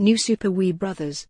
New Super Wii Brothers.